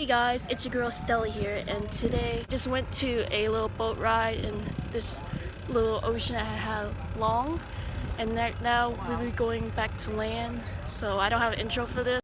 Hey guys, it's your girl Stella here and today just went to a little boat ride in this little ocean I Ha Long and now we'll be going back to land so I don't have an intro for this.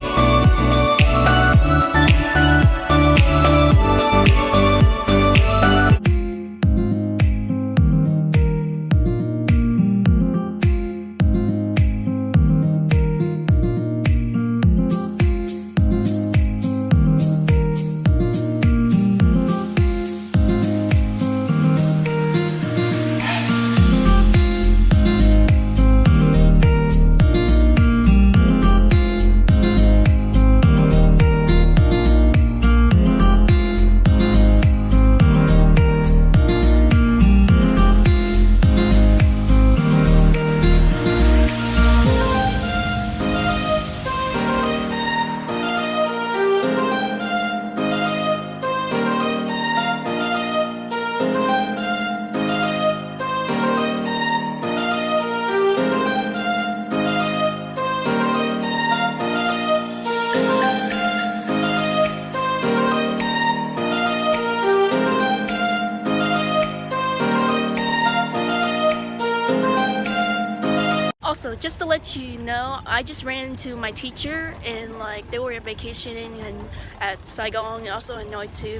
Also, just to let you know, I just ran into my teacher and like they were vacationing and at Saigon and also in Noi too.